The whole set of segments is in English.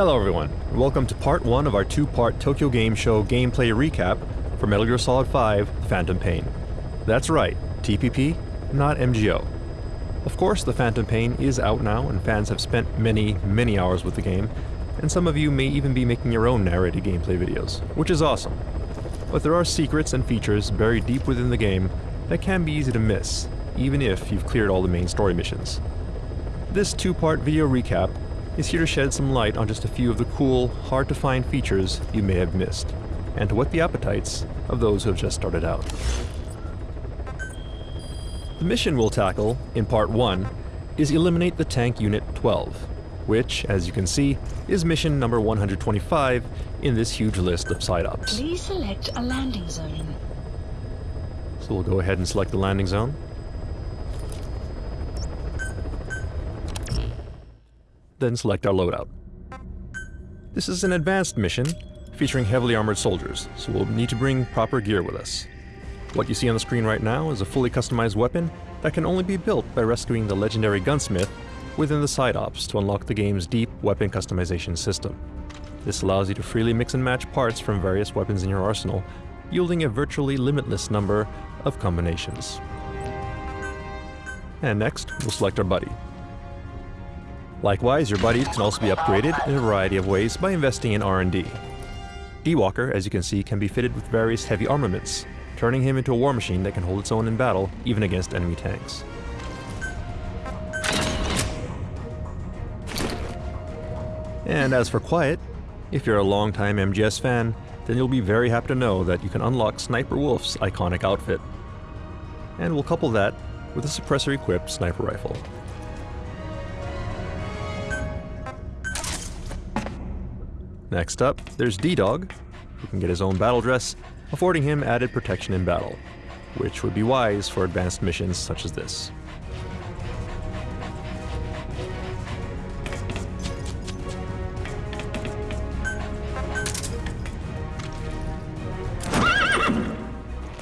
Hello everyone, and welcome to part 1 of our two-part Tokyo Game Show gameplay recap for Metal Gear Solid 5 Phantom Pain. That's right, TPP, not MGO. Of course, the Phantom Pain is out now, and fans have spent many, many hours with the game, and some of you may even be making your own narrated gameplay videos, which is awesome. But there are secrets and features buried deep within the game that can be easy to miss, even if you've cleared all the main story missions. This two-part video recap is here to shed some light on just a few of the cool, hard-to-find features you may have missed, and to whet the appetites of those who have just started out. The mission we'll tackle, in part 1, is Eliminate the Tank Unit 12, which, as you can see, is mission number 125 in this huge list of side ops. Please select a landing zone. So we'll go ahead and select the landing zone. Then select our loadout. This is an advanced mission featuring heavily armored soldiers, so we'll need to bring proper gear with us. What you see on the screen right now is a fully customized weapon that can only be built by rescuing the legendary gunsmith within the side ops to unlock the game's deep weapon customization system. This allows you to freely mix and match parts from various weapons in your arsenal, yielding a virtually limitless number of combinations. And next, we'll select our buddy. Likewise, your buddies can also be upgraded in a variety of ways by investing in R&D. D-Walker, as you can see, can be fitted with various heavy armaments, turning him into a war machine that can hold its own in battle, even against enemy tanks. And as for Quiet, if you're a longtime MGS fan, then you'll be very happy to know that you can unlock Sniper Wolf's iconic outfit. And we'll couple that with a suppressor-equipped sniper rifle. Next up, there's D-Dog, who can get his own battle dress, affording him added protection in battle, which would be wise for advanced missions such as this.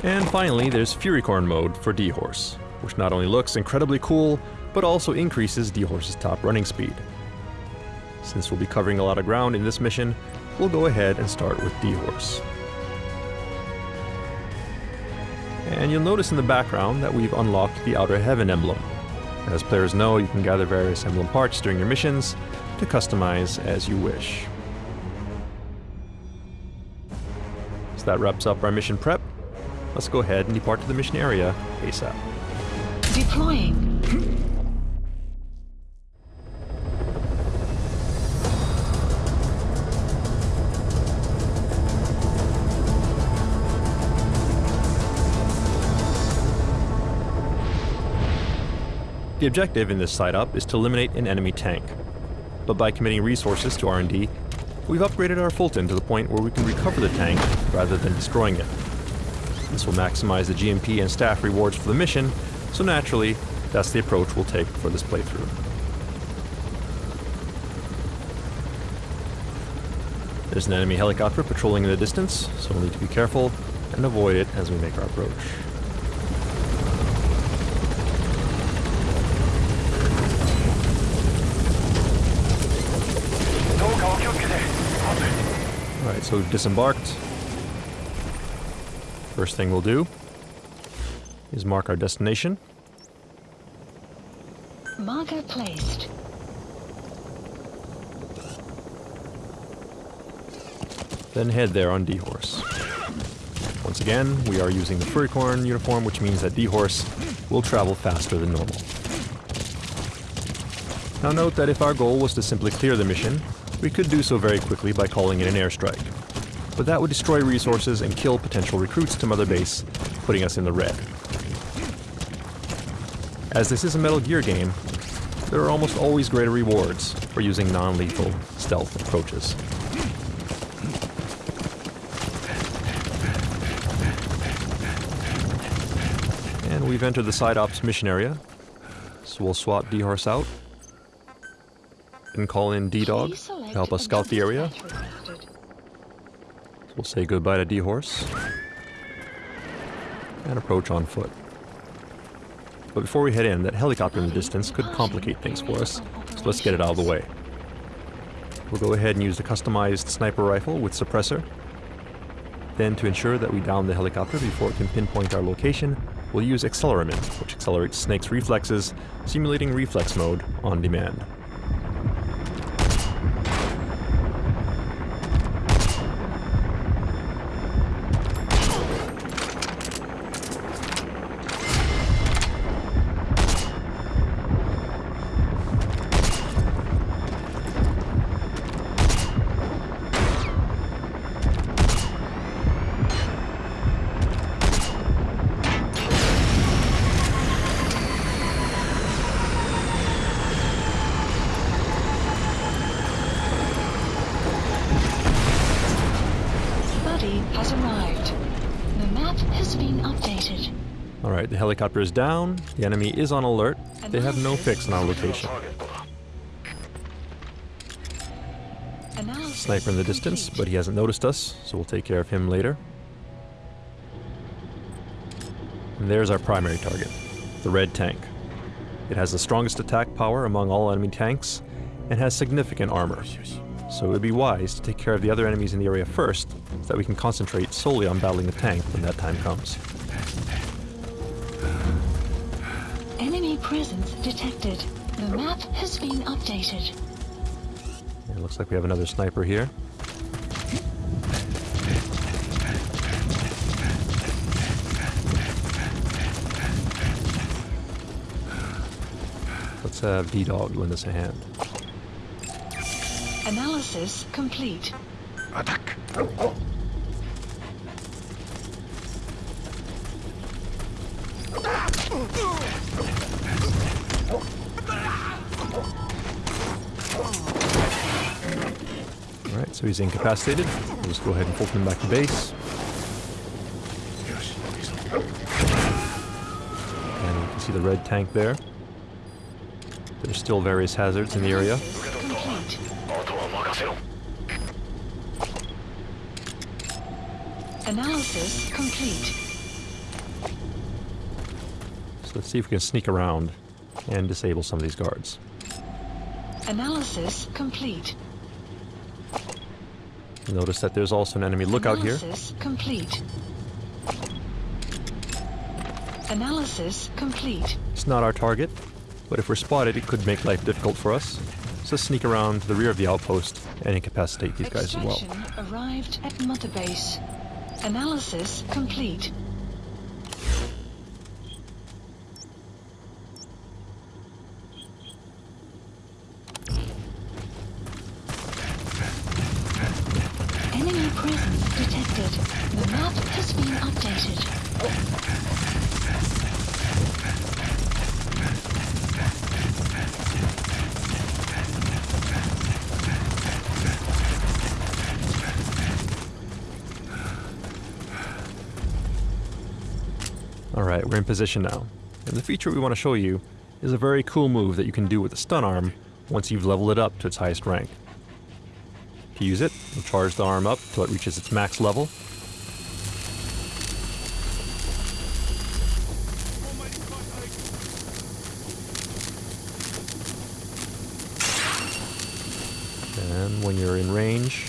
And finally, there's Furycorn mode for D-Horse, which not only looks incredibly cool, but also increases D-Horse's top running speed. Since we'll be covering a lot of ground in this mission, we'll go ahead and start with D-Horse. And you'll notice in the background that we've unlocked the Outer Heaven emblem. As players know, you can gather various emblem parts during your missions to customize as you wish. So that wraps up our mission prep. Let's go ahead and depart to the mission area ASAP. Deploying. The objective in this side-op is to eliminate an enemy tank. But by committing resources to R&D, we've upgraded our Fulton to the point where we can recover the tank rather than destroying it. This will maximize the GMP and staff rewards for the mission, so naturally, that's the approach we'll take for this playthrough. There's an enemy helicopter patrolling in the distance, so we'll need to be careful and avoid it as we make our approach. Alright, so we've disembarked. First thing we'll do is mark our destination. Marker placed. Then head there on D-Horse. Once again, we are using the Furycorn uniform, which means that D-Horse will travel faster than normal. Now note that if our goal was to simply clear the mission, we could do so very quickly by calling in an airstrike. But that would destroy resources and kill potential recruits to Mother Base, putting us in the red. As this is a Metal Gear game, there are almost always greater rewards for using non-lethal stealth approaches. And we've entered the side ops mission area, so we'll swap D-Horse out and call in D-Dog to help us scout the area. We'll say goodbye to D-Horse and approach on foot. But before we head in, that helicopter in the distance could complicate things for us, so let's get it out of the way. We'll go ahead and use the customized sniper rifle with suppressor. Then to ensure that we down the helicopter before it can pinpoint our location, we'll use Acceleramin, which accelerates Snake's reflexes, simulating reflex mode on demand. The helicopter is down, the enemy is on alert, they have no fix on our location. Sniper in the distance, but he hasn't noticed us, so we'll take care of him later. And there's our primary target, the red tank. It has the strongest attack power among all enemy tanks, and has significant armor. So it would be wise to take care of the other enemies in the area first, so that we can concentrate solely on battling the tank when that time comes. Enemy presence detected. The map has been updated. It looks like we have another sniper here. Let's have D-Dog lend us a hand. Analysis complete. Attack! Alright, so he's incapacitated. We'll just go ahead and pull him back to base. And you can see the red tank there. There's still various hazards in the area. Analysis complete. So let's see if we can sneak around and disable some of these guards. Analysis complete. Notice that there's also an enemy lookout here. Analysis complete. Analysis complete. It's not our target, but if we're spotted, it could make life difficult for us. So let's sneak around to the rear of the outpost and incapacitate these guys as well. Extraction arrived at Mother Base. Analysis complete. Enemy presence detected. The map has been updated. Alright, we're in position now. And the feature we want to show you is a very cool move that you can do with the stun arm once you've leveled it up to its highest rank. To use it, you'll charge the arm up till it reaches its max level. And when you're in range,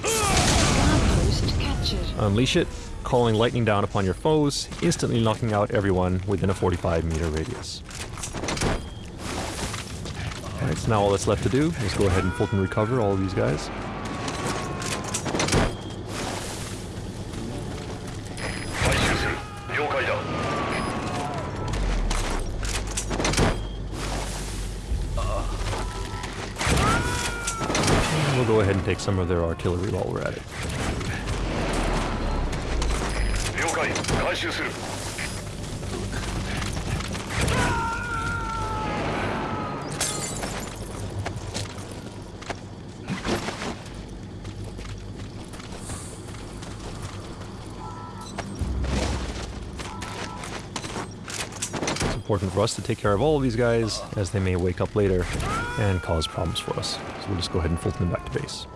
Guard post captured. Unleash it, calling lightning down upon your foes, instantly knocking out everyone within a 45 meter radius. Alright, so now all that's left to do is go ahead and Fulton recover all of these guys. And we'll go ahead and take some of their artillery while we're at it. 解回収する It's important for us to take care of all of these guys, as they may wake up later and cause problems for us. So we'll just go ahead and Fulton them back to base.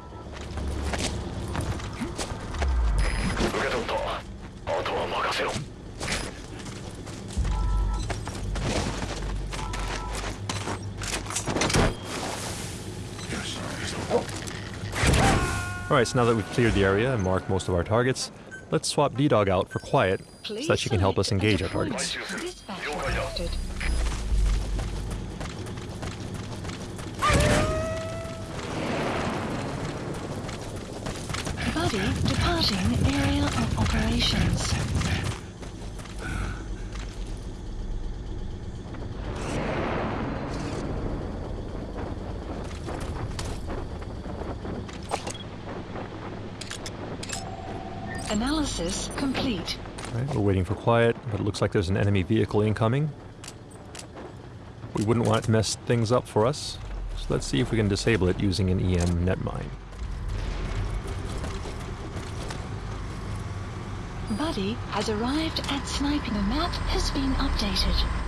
Alright, so now that we've cleared the area and marked most of our targets, let's swap D-Dog out for Quiet so that she can help us engage our targets. Buddy departing area of operations. Analysis complete. Alright, we're waiting for Quiet, but it looks like there's an enemy vehicle incoming. We wouldn't want it to mess things up for us, so let's see if we can disable it using an EM netmine. Buddy has arrived at sniping. The map has been updated.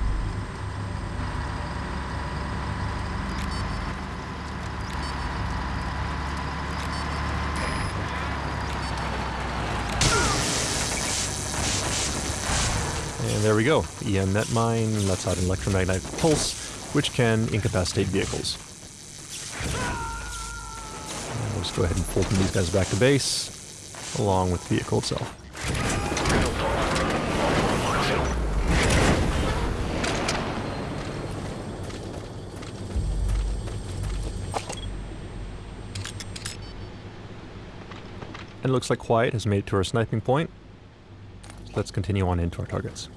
And there we go. EM netmine lets out an electromagnetic pulse, which can incapacitate vehicles. And we'll just go ahead and pull these guys back to base, along with the vehicle itself. 'And it looks like Quiet has made it to our sniping point. Let's continue on into our targets.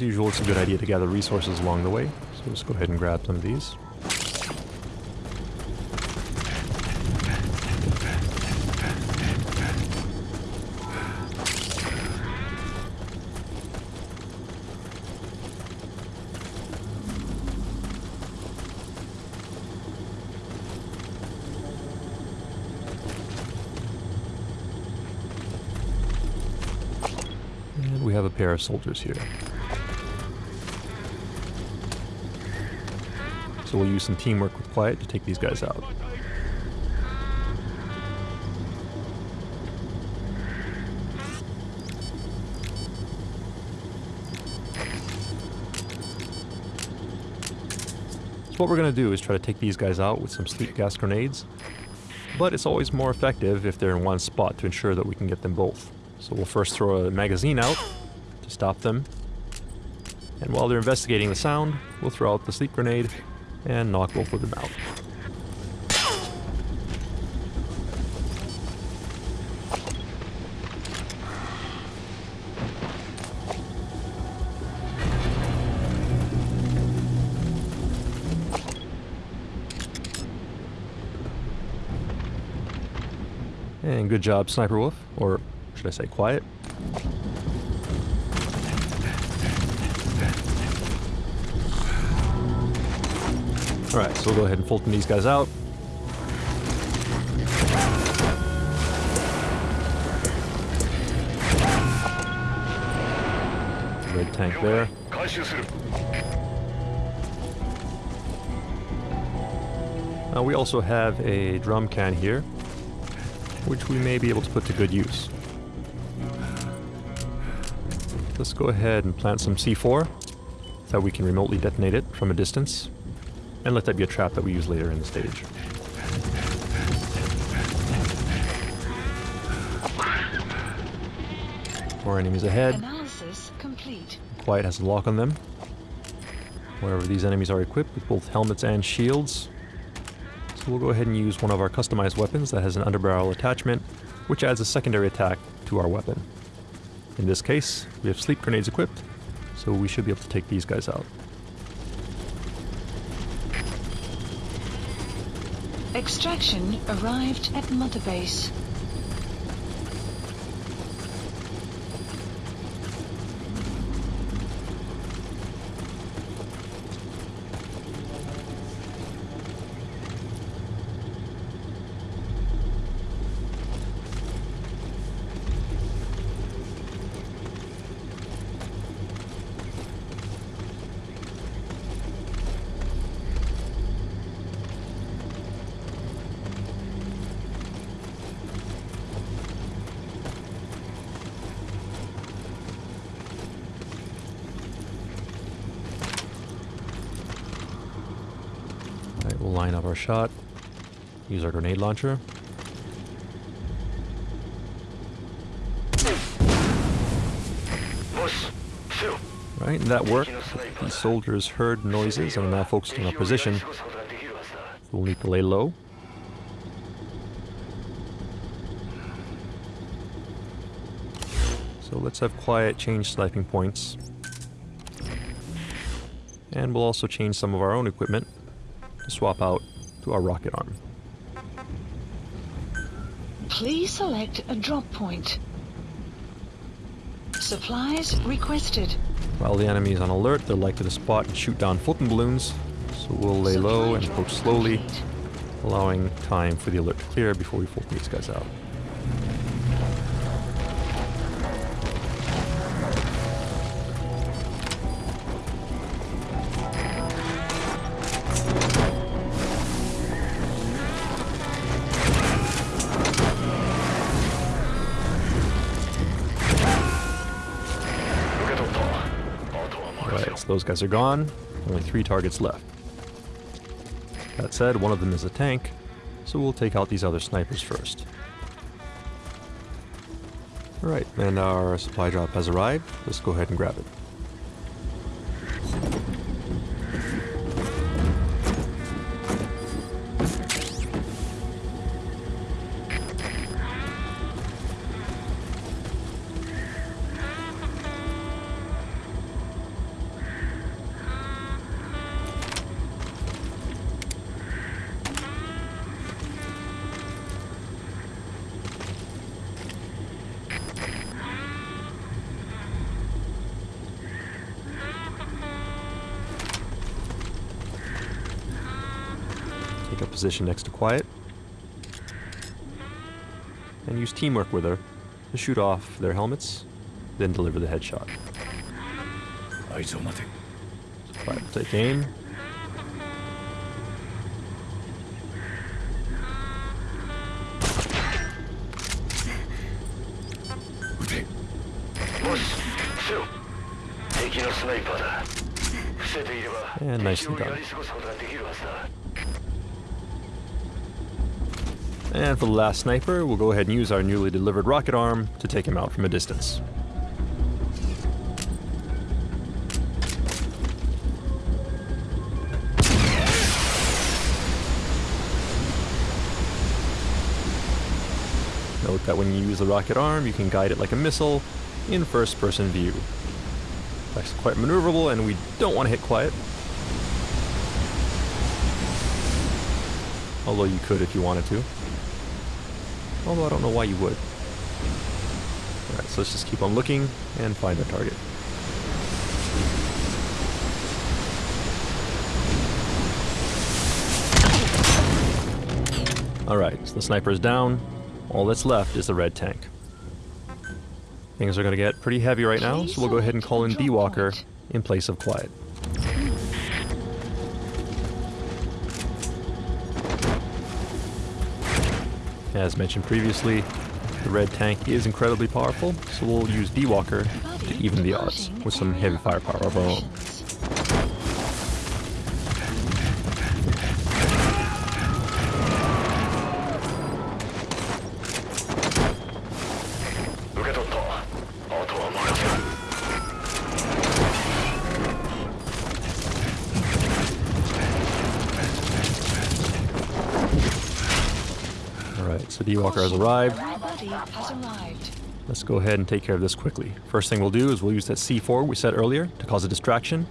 As usual, it's a good idea to gather resources along the way, so let's go ahead and grab some of these. We have a pair of soldiers here. So we'll use some teamwork with Quiet to take these guys out. So what we're going to do is try to take these guys out with some sleep gas grenades. But it's always more effective if they're in one spot to ensure that we can get them both. So we'll first throw a magazine out to stop them. And while they're investigating the sound, we'll throw out the sleep grenade and knock both of them out. And good job, Sniper Wolf, or should I say Quiet. Alright, so we'll go ahead and Fulton these guys out. Red tank there. Now we also have a drum can here, which we may be able to put to good use. Let's go ahead and plant some C4 so that we can remotely detonate it from a distance and let that be a trap that we use later in the stage. More enemies ahead. Analysis complete. Quiet has a lock on them. Wherever these enemies are equipped with both helmets and shields. So we'll go ahead and use one of our customized weapons that has an underbarrel attachment, which adds a secondary attack to our weapon. In this case, we have sleep grenades equipped, so we should be able to take these guys out. Extraction arrived at Mother Base. Line up our shot. Use our grenade launcher. Right, that worked. The soldiers heard noises and are now focused on our position. We'll need to lay low. So let's have quiet change sniping points. And we'll also change some of our own equipment to swap out to our rocket arm. Please select a drop point. Supplies requested. While the enemy is on alert, they're likely to spot and shoot down Fulton balloons, so we'll lay low and approach slowly, allowing time for the alert to clear before we focus these guys out. Guys are gone. Only three targets left. That said, one of them is a tank, so we'll take out these other snipers first. Alright, and our supply drop has arrived. Let's go ahead and grab it. Position next to Quiet. And use teamwork with her to shoot off their helmets, then deliver the headshot. i saw Quiet will take aim. And nicely done. And for the last sniper, we'll go ahead and use our newly delivered rocket arm to take him out from a distance. Note that when you use the rocket arm, you can guide it like a missile in first-person view. That's quite maneuverable, and we don't want to hit quiet. Although you could if you wanted to. Although I don't know why you would. Alright, so let's just keep on looking and find our target. Alright, so the sniper is down. All that's left is the red tank. Things are going to get pretty heavy right now, so we'll go ahead and call in D-Walker in place of Quiet. As mentioned previously, the red tank is incredibly powerful, so we'll use D-Walker to even the odds with some heavy firepower of our own. So D-Walker has arrived. Let's go ahead and take care of this quickly. First thing we'll do is we'll use that C4 we set earlier to cause a distraction.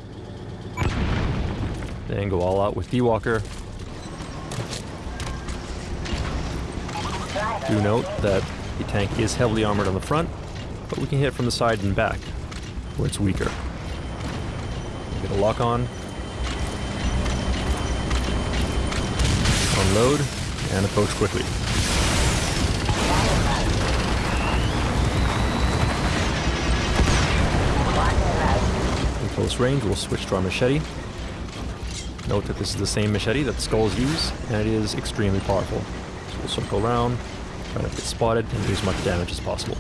Then go all out with D-Walker. Do note that the tank is heavily armored on the front, but we can hit from the side and back, where it's weaker. Get a lock on. Unload, and approach quickly. Close range, we'll switch to our machete. Note that this is the same machete that skulls use, and it is extremely powerful. So we'll circle around, try not to get spotted, and do as much damage as possible.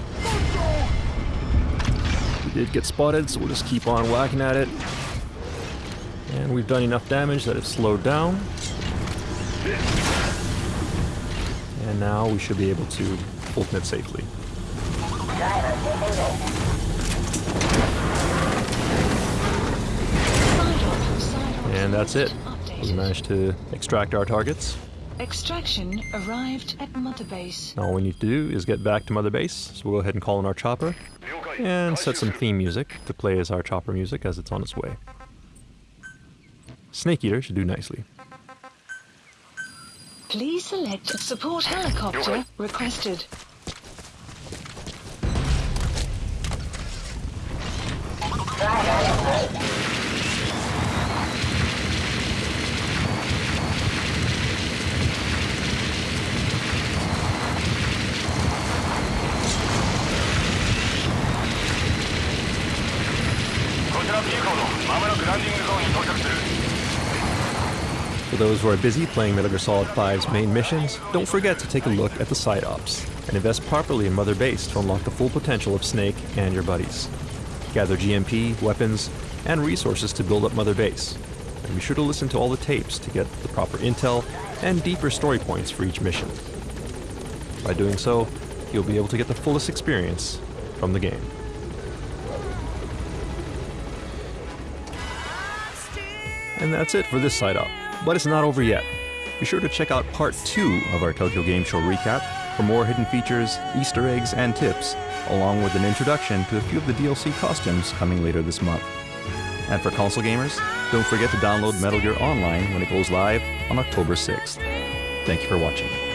We did get spotted, so we'll just keep on whacking at it. And we've done enough damage that it's slowed down. And now we should be able to ultimate safely. Side op, side op and that's it. We managed to extract our targets. Extraction arrived at Mother Base. All we need to do is get back to Mother Base, so we'll go ahead and call in our chopper and set some theme music to play as our chopper music as it's on its way. Snake Eater should do nicely. Please select support helicopter requested. Those who are busy playing Metal Gear Solid 5's main missions, don't forget to take a look at the side ops and invest properly in Mother Base to unlock the full potential of Snake and your buddies. Gather GMP, weapons, and resources to build up Mother Base. And be sure to listen to all the tapes to get the proper intel and deeper story points for each mission. By doing so, you'll be able to get the fullest experience from the game. And that's it for this side op. But it's not over yet. Be sure to check out part 2 of our Tokyo Game Show recap for more hidden features, Easter eggs, and tips, along with an introduction to a few of the DLC costumes coming later this month. And for console gamers, don't forget to download Metal Gear Online when it goes live on October 6th. Thank you for watching.